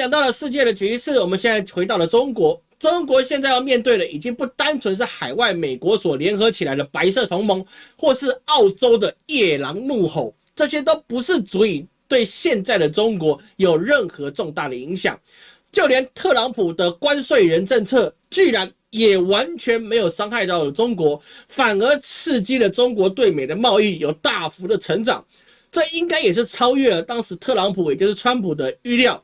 讲到了世界的局势，我们现在回到了中国。中国现在要面对的已经不单纯是海外美国所联合起来的白色同盟，或是澳洲的夜狼怒吼，这些都不是足以对现在的中国有任何重大的影响。就连特朗普的关税人政策，居然也完全没有伤害到了中国，反而刺激了中国对美的贸易有大幅的成长。这应该也是超越了当时特朗普，也就是川普的预料。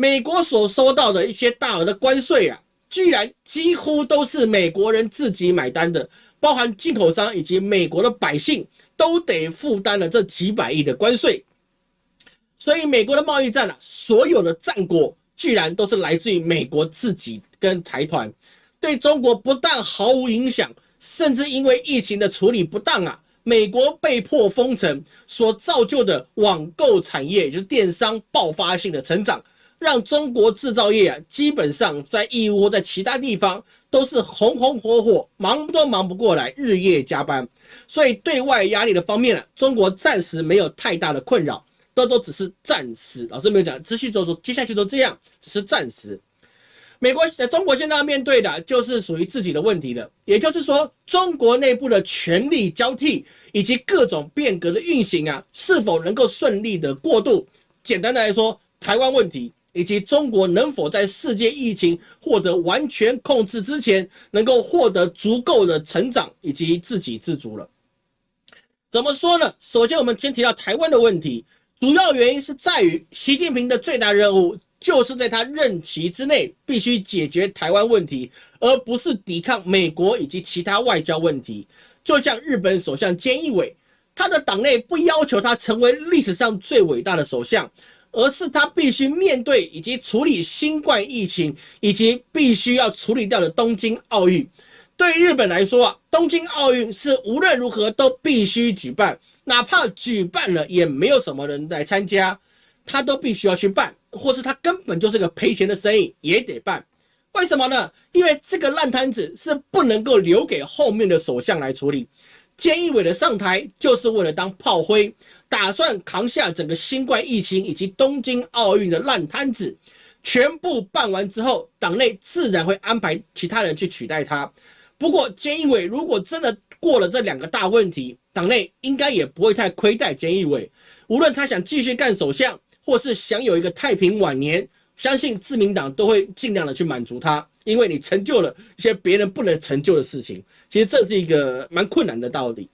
美国所收到的一些大额的关税啊。居然几乎都是美国人自己买单的，包含进口商以及美国的百姓都得负担了这几百亿的关税。所以美国的贸易战啊，所有的战果居然都是来自于美国自己跟财团，对中国不但毫无影响，甚至因为疫情的处理不当啊，美国被迫封城所造就的网购产业，也就是电商爆发性的成长。让中国制造业啊，基本上在义乌或在其他地方都是红红火火，忙都忙不过来，日夜加班。所以对外压力的方面啊，中国暂时没有太大的困扰，都都只是暂时。老师没有讲，持续走走，接下去都这样，只是暂时。美国在中国现在要面对的就是属于自己的问题了，也就是说，中国内部的权力交替以及各种变革的运行啊，是否能够顺利的过渡？简单的来说，台湾问题。以及中国能否在世界疫情获得完全控制之前，能够获得足够的成长以及自给自足了？怎么说呢？首先，我们先提到台湾的问题，主要原因是在于习近平的最大任务就是在他任期之内必须解决台湾问题，而不是抵抗美国以及其他外交问题。就像日本首相菅义伟，他的党内不要求他成为历史上最伟大的首相。而是他必须面对以及处理新冠疫情，以及必须要处理掉的东京奥运。对日本来说啊，东京奥运是无论如何都必须举办，哪怕举办了也没有什么人来参加，他都必须要去办，或是他根本就是个赔钱的生意也得办。为什么呢？因为这个烂摊子是不能够留给后面的首相来处理。菅义伟的上台就是为了当炮灰。打算扛下整个新冠疫情以及东京奥运的烂摊子，全部办完之后，党内自然会安排其他人去取代他。不过，菅义伟如果真的过了这两个大问题，党内应该也不会太亏待菅义伟。无论他想继续干首相，或是想有一个太平晚年，相信自民党都会尽量的去满足他，因为你成就了一些别人不能成就的事情。其实这是一个蛮困难的道理。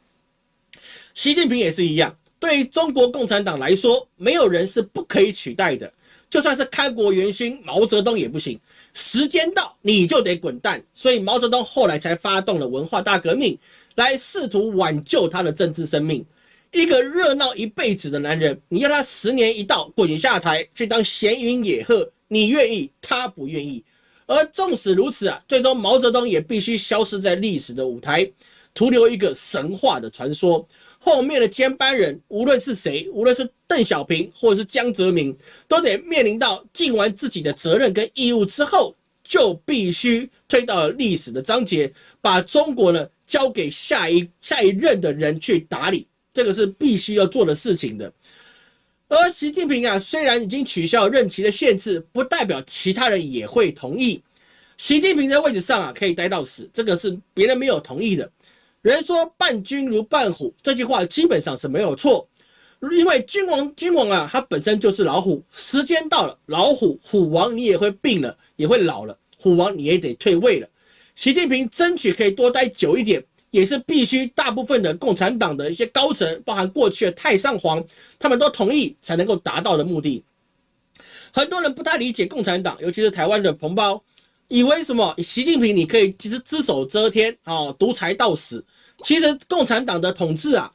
习近平也是一样。对于中国共产党来说，没有人是不可以取代的，就算是开国元勋毛泽东也不行。时间到，你就得滚蛋。所以毛泽东后来才发动了文化大革命，来试图挽救他的政治生命。一个热闹一辈子的男人，你要他十年一到滚下台去当闲云野鹤，你愿意，他不愿意。而纵使如此啊，最终毛泽东也必须消失在历史的舞台，徒留一个神话的传说。后面的接班人，无论是谁，无论是邓小平或者是江泽民，都得面临到尽完自己的责任跟义务之后，就必须推到历史的章节，把中国呢交给下一下一任的人去打理，这个是必须要做的事情的。而习近平啊，虽然已经取消任期的限制，不代表其他人也会同意。习近平在位置上啊，可以待到死，这个是别人没有同意的。人说伴君如伴虎，这句话基本上是没有错，因为君王君王啊，他本身就是老虎，时间到了，老虎虎王你也会病了，也会老了，虎王你也得退位了。习近平争取可以多待久一点，也是必须大部分的共产党的一些高层，包含过去的太上皇，他们都同意才能够达到的目的。很多人不太理解共产党，尤其是台湾的同胞，以为什么习近平你可以其实只手遮天啊，独裁到死。其实共产党的统治啊，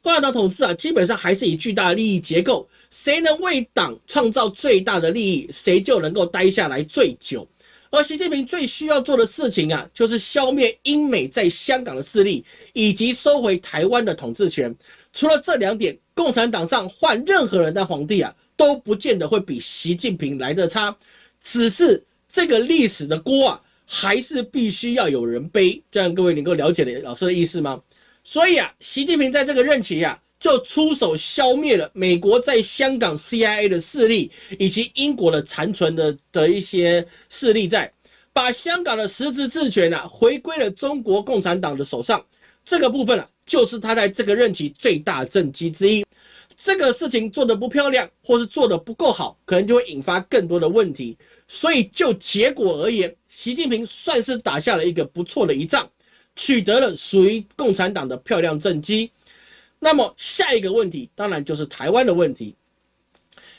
共产党统治啊，基本上还是以巨大的利益结构，谁能为党创造最大的利益，谁就能够待下来最久。而习近平最需要做的事情啊，就是消灭英美在香港的势力，以及收回台湾的统治权。除了这两点，共产党上换任何人当皇帝啊，都不见得会比习近平来的差。只是这个历史的锅啊。还是必须要有人背，这样各位能够了解老师的意思吗？所以啊，习近平在这个任期啊，就出手消灭了美国在香港 CIA 的势力，以及英国的残存的的一些势力，在把香港的实质治权啊回归了中国共产党的手上。这个部分啊，就是他在这个任期最大政绩之一。这个事情做得不漂亮，或是做得不够好，可能就会引发更多的问题。所以就结果而言，习近平算是打下了一个不错的一仗，取得了属于共产党的漂亮政绩。那么下一个问题，当然就是台湾的问题。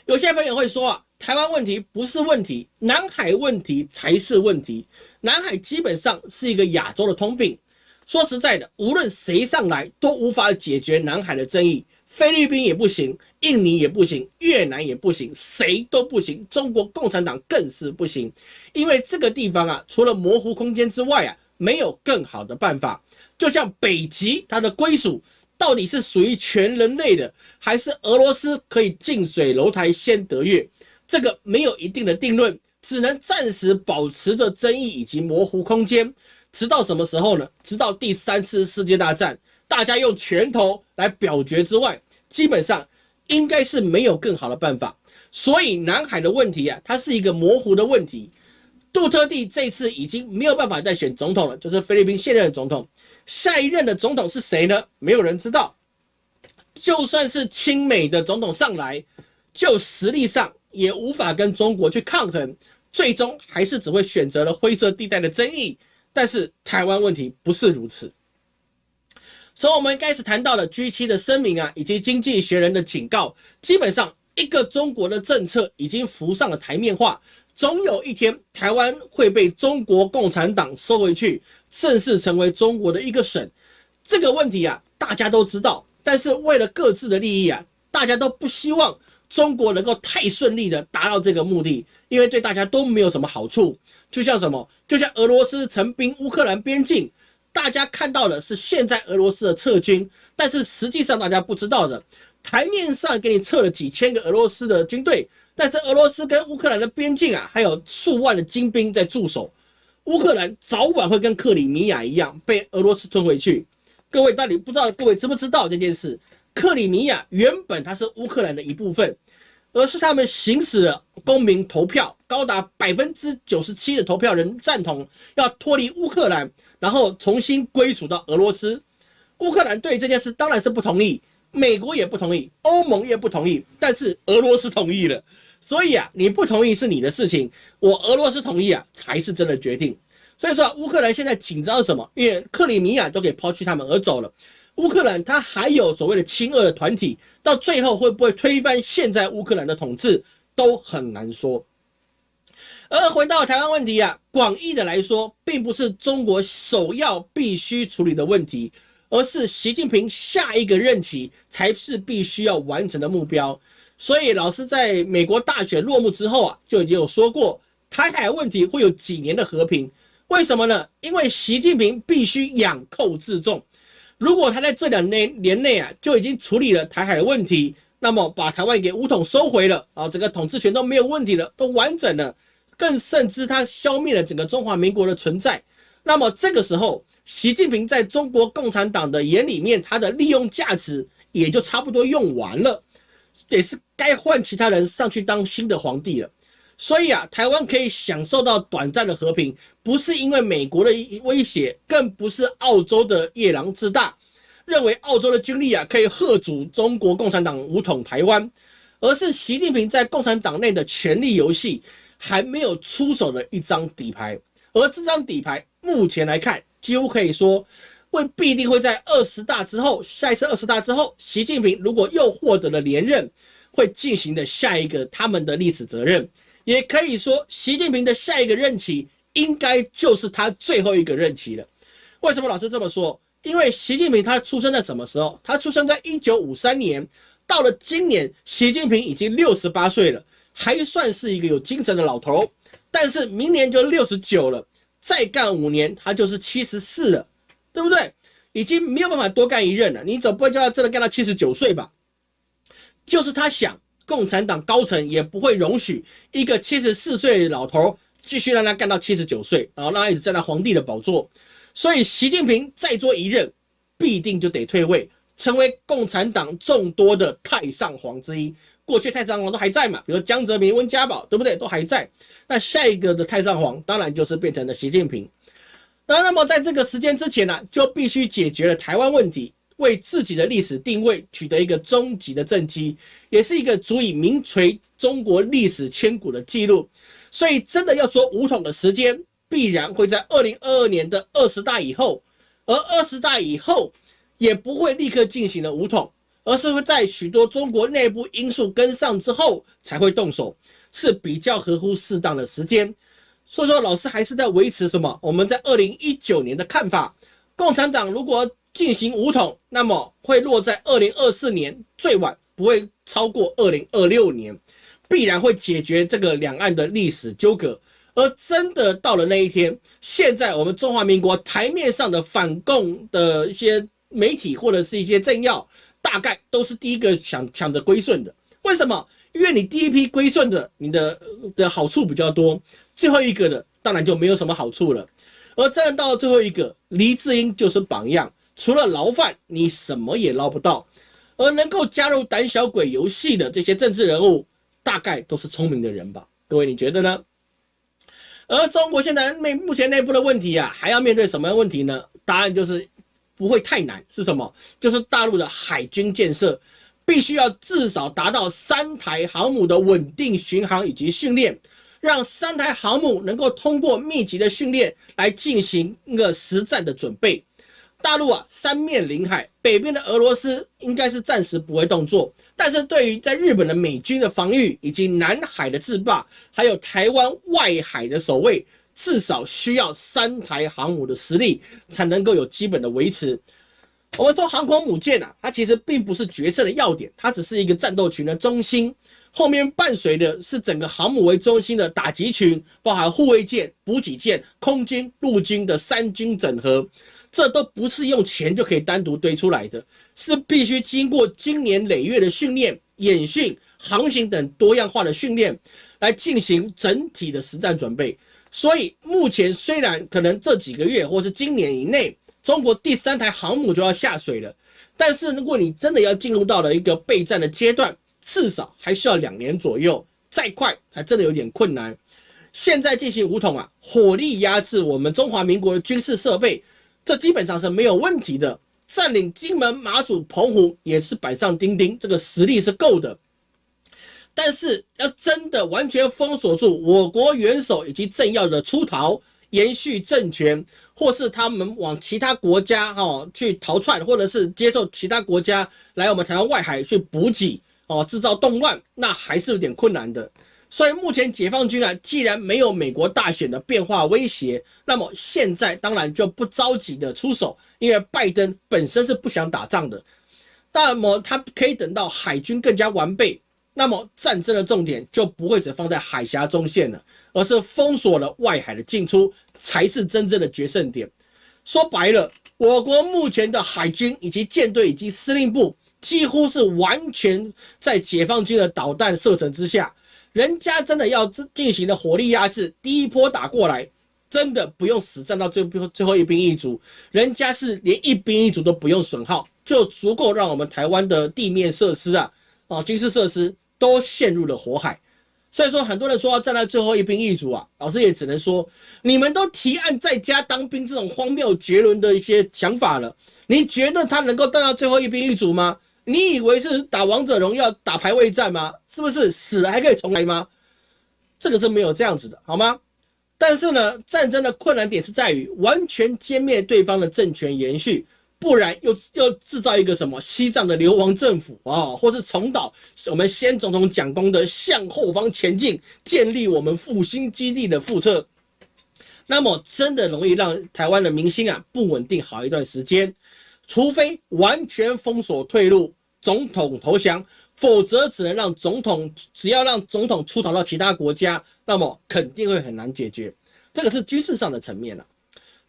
有些朋友会说啊，台湾问题不是问题，南海问题才是问题。南海基本上是一个亚洲的通病。说实在的，无论谁上来都无法解决南海的争议，菲律宾也不行，印尼也不行，越南也不行，谁都不行。中国共产党更是不行，因为这个地方啊，除了模糊空间之外啊，没有更好的办法。就像北极，它的归属。到底是属于全人类的，还是俄罗斯可以近水楼台先得月？这个没有一定的定论，只能暂时保持着争议以及模糊空间，直到什么时候呢？直到第三次世界大战，大家用拳头来表决之外，基本上应该是没有更好的办法。所以南海的问题啊，它是一个模糊的问题。杜特地这次已经没有办法再选总统了，就是菲律宾现任的总统。下一任的总统是谁呢？没有人知道。就算是亲美的总统上来，就实力上也无法跟中国去抗衡，最终还是只会选择了灰色地带的争议。但是台湾问题不是如此。从我们开始谈到的 G7 的声明啊，以及经济学人的警告，基本上一个中国的政策已经浮上了台面化。总有一天，台湾会被中国共产党收回去，正式成为中国的一个省。这个问题啊，大家都知道。但是为了各自的利益啊，大家都不希望中国能够太顺利的达到这个目的，因为对大家都没有什么好处。就像什么，就像俄罗斯成兵乌克兰边境，大家看到的是现在俄罗斯的撤军，但是实际上大家不知道的，台面上给你撤了几千个俄罗斯的军队。但是俄罗斯跟乌克兰的边境啊，还有数万的精兵在驻守，乌克兰早晚会跟克里米亚一样被俄罗斯吞回去。各位到底不知道，各位知不知道这件事？克里米亚原本它是乌克兰的一部分，而是他们行使了公民投票，高达百分之九十七的投票人赞同要脱离乌克兰，然后重新归属到俄罗斯。乌克兰对这件事当然是不同意。美国也不同意，欧盟也不同意，但是俄罗斯同意了。所以啊，你不同意是你的事情，我俄罗斯同意啊，才是真的决定。所以说，乌克兰现在紧张什么？因为克里米亚都给抛弃他们而走了。乌克兰他还有所谓的亲俄的团体，到最后会不会推翻现在乌克兰的统治，都很难说。而回到台湾问题啊，广义的来说，并不是中国首要必须处理的问题。而是习近平下一个任期才是必须要完成的目标。所以，老师在美国大选落幕之后啊，就已经有说过，台海问题会有几年的和平。为什么呢？因为习近平必须养寇自重。如果他在这两年年内啊就已经处理了台海的问题，那么把台湾给武统收回了啊，整个统治权都没有问题了，都完整了，更甚至他消灭了整个中华民国的存在，那么这个时候。习近平在中国共产党的眼里面，他的利用价值也就差不多用完了，也是该换其他人上去当新的皇帝了。所以啊，台湾可以享受到短暂的和平，不是因为美国的威胁，更不是澳洲的夜郎自大，认为澳洲的军力啊可以吓阻中国共产党武统台湾，而是习近平在共产党内的权力游戏还没有出手的一张底牌，而这张底牌目前来看。几乎可以说，会必定会在二十大之后，下一次二十大之后，习近平如果又获得了连任，会进行的下一个他们的历史责任，也可以说，习近平的下一个任期应该就是他最后一个任期了。为什么老师这么说？因为习近平他出生在什么时候？他出生在一九五三年，到了今年，习近平已经六十八岁了，还算是一个有精神的老头，但是明年就六十九了。再干五年，他就是七十四了，对不对？已经没有办法多干一任了。你总不会叫他真的干到七十九岁吧？就是他想，共产党高层也不会容许一个七十四岁的老头继续让他干到七十九岁，然后让他一直站在皇帝的宝座。所以，习近平再做一任，必定就得退位，成为共产党众多的太上皇之一。过去太上皇都还在嘛，比如江泽民、温家宝，对不对？都还在。那下一个的太上皇，当然就是变成了习近平。那那么在这个时间之前呢，就必须解决了台湾问题，为自己的历史定位取得一个终极的政绩，也是一个足以名垂中国历史千古的记录。所以，真的要说武统的时间，必然会在二零二二年的二十大以后，而二十大以后也不会立刻进行了武统，而是会在许多中国内部因素跟上之后才会动手，是比较合乎适当的时间。所以说，老师还是在维持什么？我们在二零一九年的看法，共产党如果进行武统，那么会落在二零二四年，最晚不会超过二零二六年。必然会解决这个两岸的历史纠葛，而真的到了那一天，现在我们中华民国台面上的反共的一些媒体或者是一些政要，大概都是第一个抢抢着归顺的。为什么？因为你第一批归顺的，你的的好处比较多，最后一个的当然就没有什么好处了。而站到最后一个，黎智英就是榜样，除了牢饭，你什么也捞不到。而能够加入胆小鬼游戏的这些政治人物。大概都是聪明的人吧，各位你觉得呢？而中国现在内目前内部的问题啊，还要面对什么问题呢？答案就是不会太难，是什么？就是大陆的海军建设必须要至少达到三台航母的稳定巡航以及训练，让三台航母能够通过密集的训练来进行一个实战的准备。大陆啊，三面临海，北边的俄罗斯应该是暂时不会动作，但是对于在日本的美军的防御，以及南海的制霸，还有台湾外海的守卫，至少需要三台航母的实力才能够有基本的维持。我们说航空母舰啊，它其实并不是决胜的要点，它只是一个战斗群的中心，后面伴随的是整个航母为中心的打击群，包含护卫舰、补给舰、空军、陆军的三军整合。这都不是用钱就可以单独堆出来的，是必须经过经年累月的训练、演训、航行等多样化的训练来进行整体的实战准备。所以目前虽然可能这几个月或是今年以内，中国第三台航母就要下水了，但是如果你真的要进入到了一个备战的阶段，至少还需要两年左右，再快才真的有点困难。现在进行武统啊，火力压制我们中华民国的军事设备。这基本上是没有问题的，占领金门、马祖、澎湖也是板上钉钉，这个实力是够的。但是要真的完全封锁住我国元首以及政要的出逃、延续政权，或是他们往其他国家哈去逃窜，或者是接受其他国家来我们台湾外海去补给哦，制造动乱，那还是有点困难的。所以目前解放军啊，既然没有美国大选的变化威胁，那么现在当然就不着急的出手，因为拜登本身是不想打仗的。那么他可以等到海军更加完备，那么战争的重点就不会只放在海峡中线了，而是封锁了外海的进出，才是真正的决胜点。说白了，我国目前的海军以及舰队以及司令部，几乎是完全在解放军的导弹射程之下。人家真的要进行的火力压制，第一波打过来，真的不用死战到最最后一兵一卒，人家是连一兵一卒都不用损耗，就足够让我们台湾的地面设施啊啊军事设施都陷入了火海。所以说，很多人说要站在最后一兵一卒啊，老师也只能说，你们都提案在家当兵这种荒谬绝伦的一些想法了，你觉得他能够站到最后一兵一卒吗？你以为是打王者荣耀、打排位战吗？是不是死了还可以重来吗？这个是没有这样子的，好吗？但是呢，战争的困难点是在于完全歼灭对方的政权延续，不然又又制造一个什么西藏的流亡政府啊，或是重蹈我们先总统蒋公的向后方前进，建立我们复兴基地的覆辙，那么真的容易让台湾的民心啊不稳定好一段时间。除非完全封锁退路，总统投降，否则只能让总统，只要让总统出逃到其他国家，那么肯定会很难解决。这个是军事上的层面了。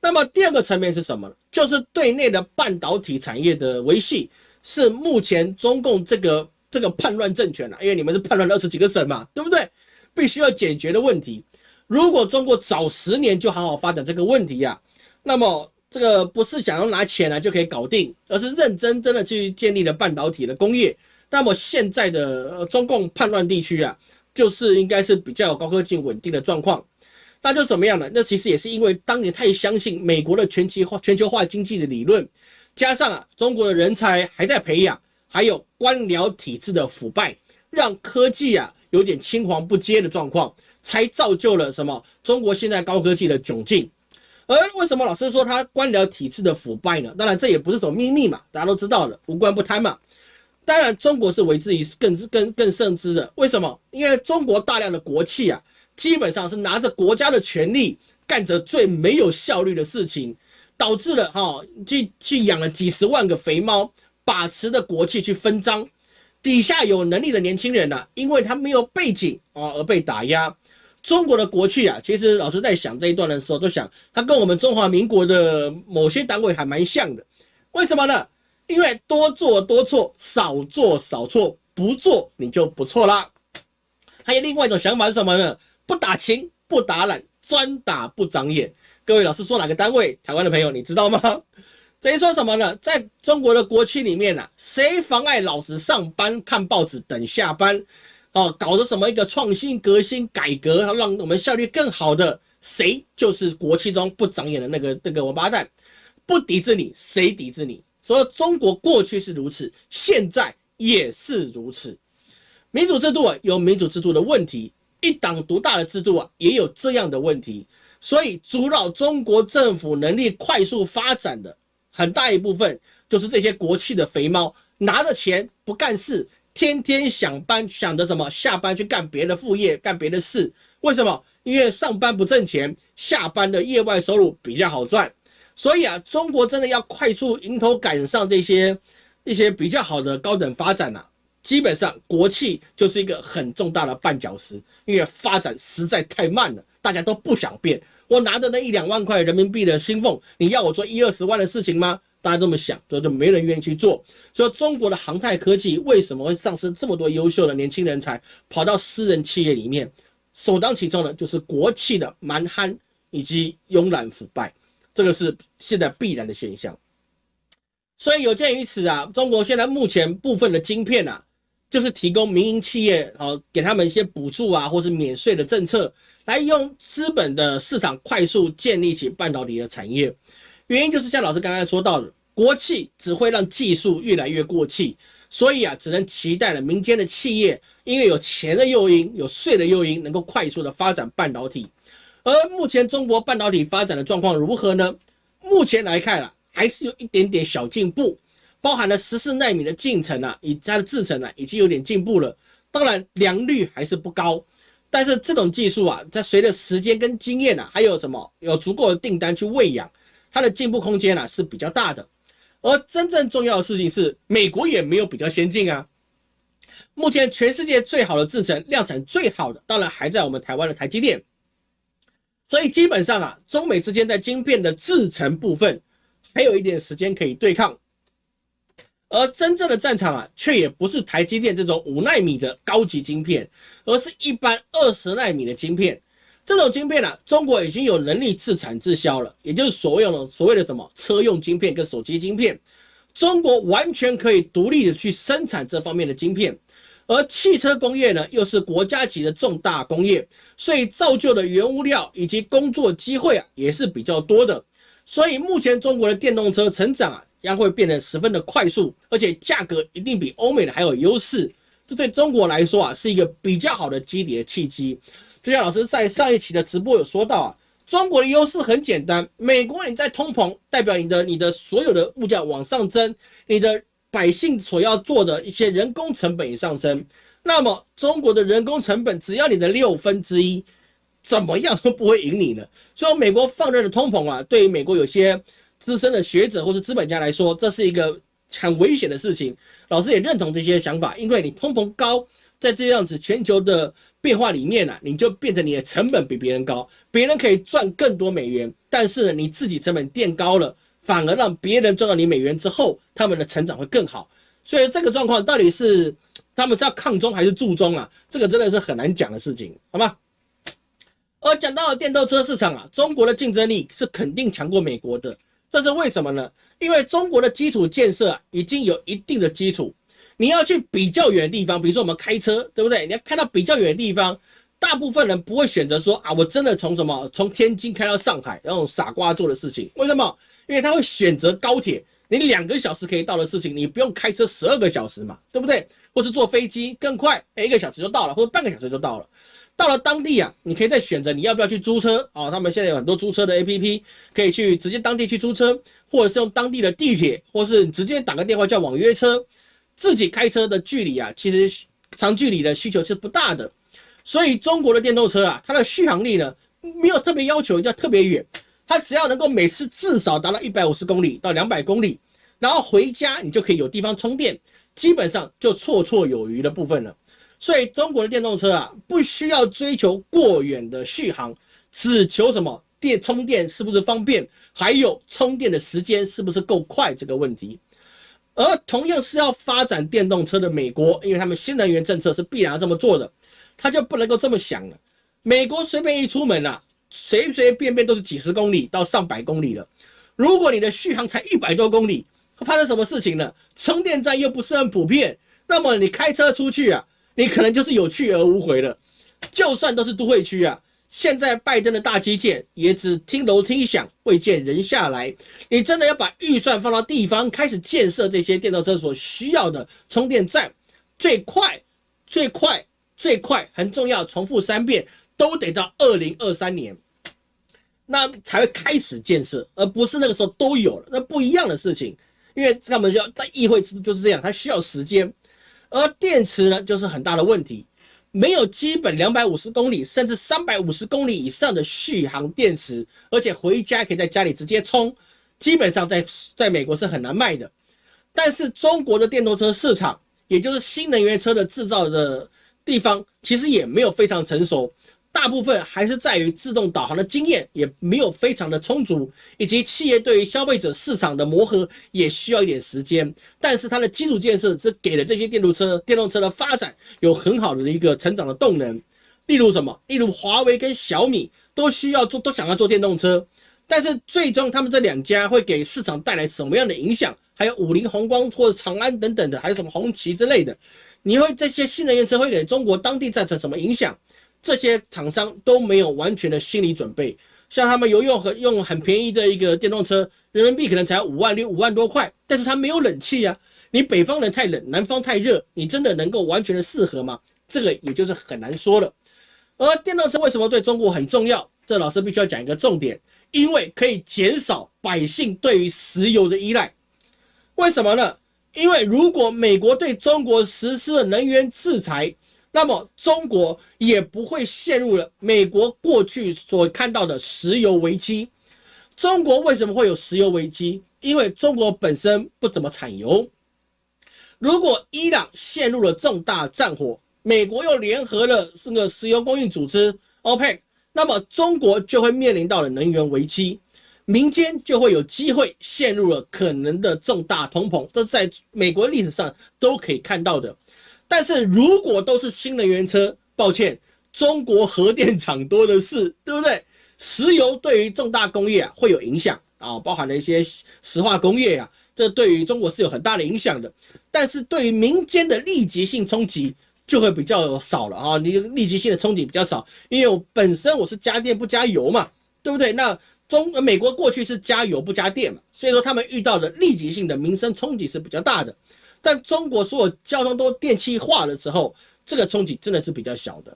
那么第二个层面是什么？就是对内的半导体产业的维系，是目前中共这个这个叛乱政权啊，因为你们是叛乱了二十几个省嘛，对不对？必须要解决的问题。如果中国早十年就好好发展这个问题呀，那么。这个不是想要拿钱来就可以搞定，而是认真真的去建立了半导体的工业。那么现在的中共叛乱地区啊，就是应该是比较有高科技稳定的状况。那就怎么样呢？那其实也是因为当年太相信美国的全球化、全球化经济的理论，加上啊中国的人才还在培养，还有官僚体制的腐败，让科技啊有点青黄不接的状况，才造就了什么？中国现在高科技的窘境。而为什么老师说他官僚体制的腐败呢？当然这也不是什么秘密嘛，大家都知道了，无官不贪嘛。当然，中国是为之于更更更甚之的。为什么？因为中国大量的国企啊，基本上是拿着国家的权力干着最没有效率的事情，导致了哈去去养了几十万个肥猫，把持的国企去分赃，底下有能力的年轻人呢，因为他没有背景啊而被打压。中国的国企啊，其实老师在想这一段的时候，都想他跟我们中华民国的某些单位还蛮像的。为什么呢？因为多做多错，少做少错，不做你就不错啦。还有另外一种想法是什么呢？不打勤不打懒，专打不长眼。各位老师说哪个单位？台湾的朋友你知道吗？等于说什么呢？在中国的国企里面呢，谁妨碍老子上班看报纸等下班？哦，搞的什么一个创新革新改革，让我们效率更好的，谁就是国企中不长眼的那个那个王八蛋？不抵制你，谁抵制你？所以中国过去是如此，现在也是如此。民主制度啊，有民主制度的问题；一党独大的制度啊，也有这样的问题。所以阻扰中国政府能力快速发展的很大一部分，就是这些国企的肥猫，拿着钱不干事，天天想班想着什么下班去干别的副业，干别的事。为什么？因为上班不挣钱，下班的业外收入比较好赚。所以啊，中国真的要快速迎头赶上这些一些比较好的高等发展呐，基本上国企就是一个很重大的绊脚石，因为发展实在太慢了，大家都不想变。我拿着那一两万块人民币的薪俸，你要我做一二十万的事情吗？大家这么想，就就没人愿意去做。所以中国的航太科技为什么会丧失这么多优秀的年轻人才，跑到私人企业里面？首当其冲的就是国企的蛮憨以及慵懒腐败。这个是现在必然的现象，所以有鉴于此啊，中国现在目前部分的晶片啊，就是提供民营企业啊，给他们一些补助啊，或是免税的政策，来用资本的市场快速建立起半导体的产业。原因就是像老师刚才说到的，国企只会让技术越来越过气，所以啊，只能期待了民间的企业，因为有钱的诱因，有税的诱因，能够快速的发展半导体。而目前中国半导体发展的状况如何呢？目前来看啊，还是有一点点小进步，包含了十四纳米的进程啊，以它的制程啊，已经有点进步了。当然良率还是不高，但是这种技术啊，在随着时间跟经验啊，还有什么有足够的订单去喂养，它的进步空间啊是比较大的。而真正重要的事情是，美国也没有比较先进啊。目前全世界最好的制程量产最好的，当然还在我们台湾的台积电。所以基本上啊，中美之间在晶片的制程部分还有一点时间可以对抗，而真正的战场啊，却也不是台积电这种五纳米的高级晶片，而是一般二十纳米的晶片。这种晶片啊，中国已经有能力自产自销了，也就是所谓的所谓的什么车用晶片跟手机晶片，中国完全可以独立的去生产这方面的晶片。而汽车工业呢，又是国家级的重大工业，所以造就的原物料以及工作机会啊，也是比较多的。所以目前中国的电动车成长啊，将会变得十分的快速，而且价格一定比欧美的还有优势。这对中国来说啊，是一个比较好的基底的契机。就像老师在上一期的直播有说到啊，中国的优势很简单，美国你在通膨，代表你的你的所有的物价往上增，你的。百姓所要做的一些人工成本也上升，那么中国的人工成本只要你的六分之一，怎么样都不会赢你的。所以美国放任的通膨啊，对于美国有些资深的学者或者资本家来说，这是一个很危险的事情。老师也认同这些想法，因为你通膨高，在这样子全球的变化里面呢，你就变成你的成本比别人高，别人可以赚更多美元，但是，你自己成本垫高了。反而让别人赚到你美元之后，他们的成长会更好。所以这个状况到底是他们是要抗中还是助中啊？这个真的是很难讲的事情，好吗？而讲到了电动车市场啊，中国的竞争力是肯定强过美国的。这是为什么呢？因为中国的基础建设啊已经有一定的基础，你要去比较远的地方，比如说我们开车，对不对？你要开到比较远的地方，大部分人不会选择说啊，我真的从什么从天津开到上海那种傻瓜做的事情。为什么？因为他会选择高铁，你两个小时可以到的事情，你不用开车十二个小时嘛，对不对？或是坐飞机更快，一个小时就到了，或者半个小时就到了。到了当地啊，你可以再选择你要不要去租车啊？他们现在有很多租车的 APP，可以去直接当地去租车，或者是用当地的地铁，或是直接打个电话叫网约车。自己开车的距离啊，其实长距离的需求是不大的。所以中国的电动车啊，它的续航力呢没有特别要求要特别远，它只要能够每次至少达到一百五十公里到两百公里，然后回家你就可以有地方充电，基本上就绰绰有余的部分了。所以中国的电动车啊，不需要追求过远的续航，只求什么电充电是不是方便，还有充电的时间是不是够快这个问题。而同样是要发展电动车的美国，因为他们新能源政策是必然要这么做的，他就不能够这么想了。美国随便一出门啊，随随便便都是几十公里到上百公里了。如果你的续航才一百多公里，会发生什么事情呢？充电站又不是很普遍，那么你开车出去啊？你可能就是有去而无回了，就算都是都会区啊，现在拜登的大基建也只听楼梯响，未见人下来。你真的要把预算放到地方，开始建设这些电动车所需要的充电站，最快、最快、最快，很重要，重复三遍，都得到二零二三年，那才会开始建设，而不是那个时候都有了，那不一样的事情。因为他们要在议会制度就是这样，它需要时间。而电池呢，就是很大的问题，没有基本两百五十公里甚至三百五十公里以上的续航电池，而且回家可以在家里直接充，基本上在在美国是很难卖的。但是中国的电动车市场，也就是新能源车的制造的地方，其实也没有非常成熟。大部分还是在于自动导航的经验也没有非常的充足，以及企业对于消费者市场的磨合也需要一点时间。但是它的基础建设是给了这些电动车、电动车的发展有很好的一个成长的动能。例如什么？例如华为跟小米都需要做，都想要做电动车，但是最终他们这两家会给市场带来什么样的影响？还有五菱宏光或者长安等等的，还有什么红旗之类的，你会这些新能源车会给中国当地造成什么影响？这些厂商都没有完全的心理准备，像他们有用很用很便宜的一个电动车，人民币可能才五万六五万多块，但是它没有冷气啊，你北方人太冷，南方太热，你真的能够完全的适合吗？这个也就是很难说了。而电动车为什么对中国很重要？这老师必须要讲一个重点，因为可以减少百姓对于石油的依赖。为什么呢？因为如果美国对中国实施了能源制裁，那么中国也不会陷入了美国过去所看到的石油危机。中国为什么会有石油危机？因为中国本身不怎么产油。如果伊朗陷入了重大战火，美国又联合了这个石油供应组织 OPEC，那么中国就会面临到了能源危机，民间就会有机会陷入了可能的重大通膨，这在美国历史上都可以看到的。但是如果都是新能源车，抱歉，中国核电厂多的是，对不对？石油对于重大工业啊会有影响啊，包含了一些石化工业呀，这对于中国是有很大的影响的。但是对于民间的立即性冲击就会比较少了啊，你立即性的冲击比较少，因为我本身我是加电不加油嘛，对不对？那中美国过去是加油不加电嘛，所以说他们遇到的立即性的民生冲击是比较大的。但中国所有交通都电气化了之后，这个冲击真的是比较小的。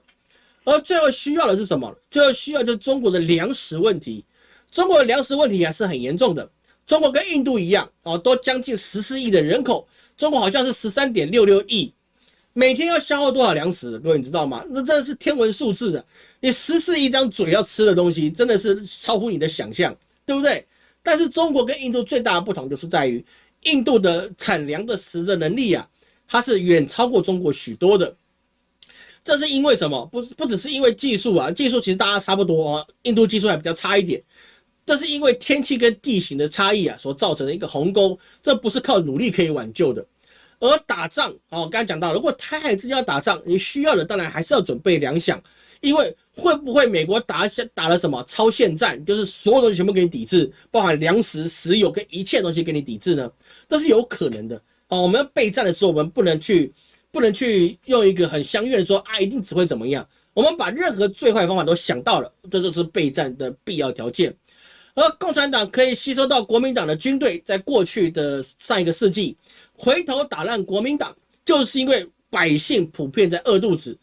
而最后需要的是什么？最后需要就是中国的粮食问题。中国的粮食问题还是很严重的。中国跟印度一样啊，都将近十四亿的人口，中国好像是十三点六六亿，每天要消耗多少粮食？各位你知道吗？那真的是天文数字的。你十四亿张嘴要吃的东西，真的是超乎你的想象，对不对？但是中国跟印度最大的不同就是在于。印度的产粮的实的能力啊，它是远超过中国许多的。这是因为什么？不不只是因为技术啊，技术其实大家差不多啊，印度技术还比较差一点。这是因为天气跟地形的差异啊所造成的一个鸿沟，这不是靠努力可以挽救的。而打仗哦，刚才讲到，如果台海之间要打仗，你需要的当然还是要准备粮饷，因为会不会美国打下打了什么超限战，就是所有东西全部给你抵制，包含粮食、石油跟一切东西给你抵制呢？这是有可能的啊。我们备战的时候，我们不能去不能去用一个很相悦的说啊，一定只会怎么样。我们把任何最坏方法都想到了，这就是备战的必要条件。而共产党可以吸收到国民党的军队，在过去的上一个世纪回头打烂国民党，就是因为百姓普遍在饿肚子，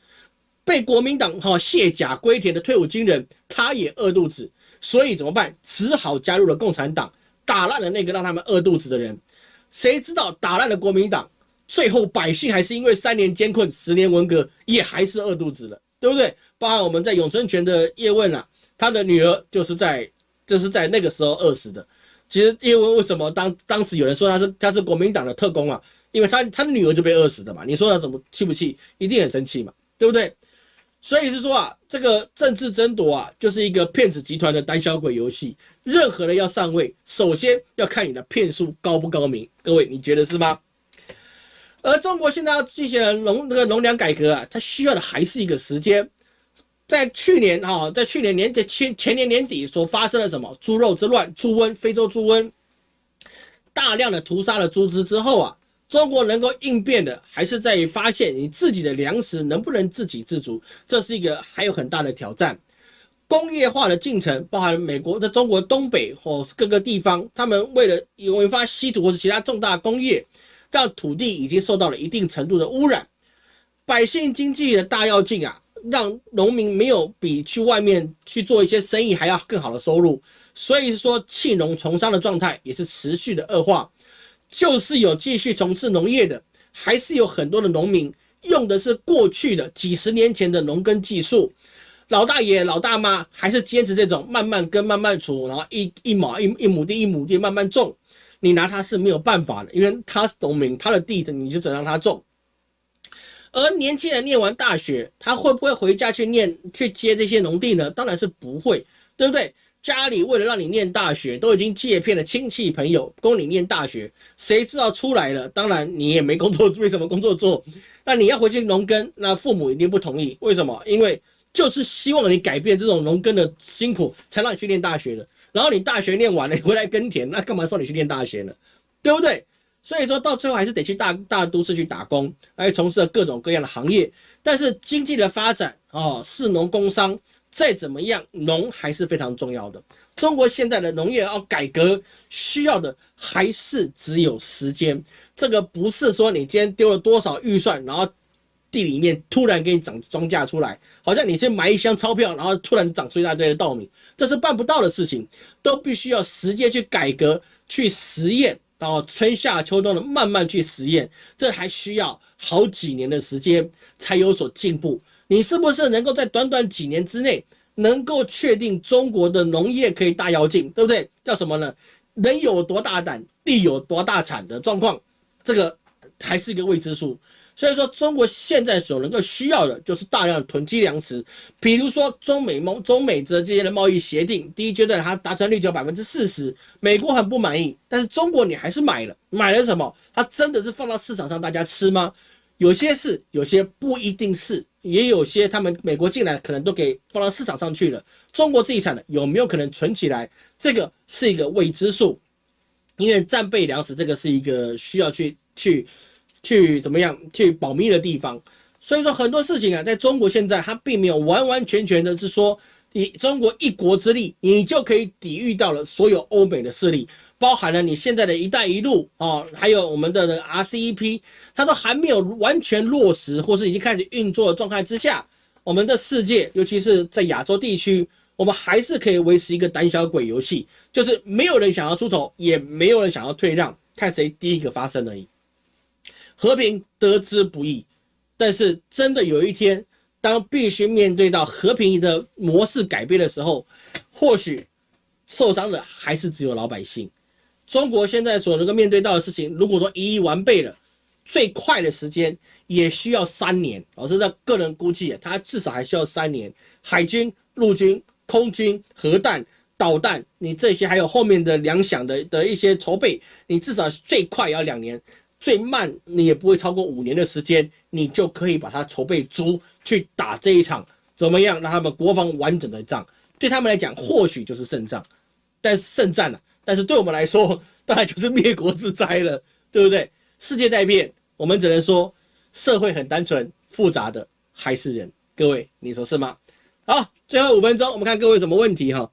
被国民党哈卸甲归田的退伍军人，他也饿肚子，所以怎么办？只好加入了共产党，打烂了那个让他们饿肚子的人。谁知道打烂了国民党，最后百姓还是因为三年艰困、十年文革，也还是饿肚子了，对不对？包含我们在永春泉的叶问啊，他的女儿就是在。就是在那个时候饿死的。其实，叶问为什么当当时有人说他是他是国民党的特工啊？因为他他女儿就被饿死的嘛。你说他怎么气不气？一定很生气嘛，对不对？所以是说啊，这个政治争夺啊，就是一个骗子集团的胆小鬼游戏。任何人要上位，首先要看你的骗术高不高明。各位，你觉得是吗？而中国现在要进行农那个农粮改革啊，它需要的还是一个时间。在去年哈，在去年年底前前年年底所发生了什么猪肉之乱、猪瘟、非洲猪瘟，大量的屠杀了猪只之后啊，中国能够应变的还是在于发现你自己的粮食能不能自给自足，这是一个还有很大的挑战。工业化的进程，包含美国在中国东北或是各个地方，他们为了引发稀土或是其他重大工业，让土地已经受到了一定程度的污染，百姓经济的大跃进啊。让农民没有比去外面去做一些生意还要更好的收入，所以说弃农从商的状态也是持续的恶化。就是有继续从事农业的，还是有很多的农民用的是过去的几十年前的农耕技术。老大爷、老大妈还是坚持这种慢慢耕、慢慢锄，然后一一亩一一亩地一亩地慢慢种。你拿他是没有办法的，因为他是农民，他的地的你就只能让他种。而年轻人念完大学，他会不会回家去念去接这些农地呢？当然是不会，对不对？家里为了让你念大学，都已经借骗了亲戚朋友供你念大学，谁知道出来了，当然你也没工作，没什么工作做。那你要回去农耕，那父母一定不同意。为什么？因为就是希望你改变这种农耕的辛苦，才让你去念大学的。然后你大学念完了，你回来耕田，那干嘛送你去念大学呢？对不对？所以说到最后还是得去大大都市去打工，来从事各种各样的行业。但是经济的发展哦，市农工商再怎么样，农还是非常重要的。中国现在的农业要改革，需要的还是只有时间。这个不是说你今天丢了多少预算，然后地里面突然给你长庄稼出来，好像你先买一箱钞票，然后突然长出一大堆的稻米，这是办不到的事情，都必须要时间去改革，去实验。然后春夏秋冬的慢慢去实验，这还需要好几年的时间才有所进步。你是不是能够在短短几年之内，能够确定中国的农业可以大跃进，对不对？叫什么呢？人有多大胆，地有多大产的状况，这个还是一个未知数。所以说，中国现在所能够需要的就是大量的囤积粮食，比如说中美盟、中美这这些的贸易协定，第一阶段它达成率只有百分之四十，美国很不满意，但是中国你还是买了，买了什么？它真的是放到市场上大家吃吗？有些是，有些不一定是，也有些他们美国进来可能都给放到市场上去了，中国自己产的有没有可能存起来？这个是一个未知数，因为战备粮食这个是一个需要去去。去怎么样去保密的地方，所以说很多事情啊，在中国现在它并没有完完全全的是说以中国一国之力，你就可以抵御到了所有欧美的势力，包含了你现在的一带一路啊，还有我们的 RCEP，它都还没有完全落实或是已经开始运作的状态之下，我们的世界，尤其是在亚洲地区，我们还是可以维持一个胆小鬼游戏，就是没有人想要出头，也没有人想要退让，看谁第一个发生而已。和平得之不易，但是真的有一天，当必须面对到和平的模式改变的时候，或许受伤的还是只有老百姓。中国现在所能够面对到的事情，如果说一一完备了，最快的时间也需要三年。老师的个人估计，他至少还需要三年。海军、陆军、空军、核弹、导弹，你这些还有后面的粮饷的的一些筹备，你至少最快也要两年。最慢你也不会超过五年的时间，你就可以把它筹备足去打这一场怎么样让他们国防完整的仗？对他们来讲，或许就是胜仗，但是胜战了。但是对我们来说，当然就是灭国之灾了，对不对？世界在变，我们只能说社会很单纯，复杂的还是人。各位，你说是吗？好，最后五分钟，我们看各位什么问题哈。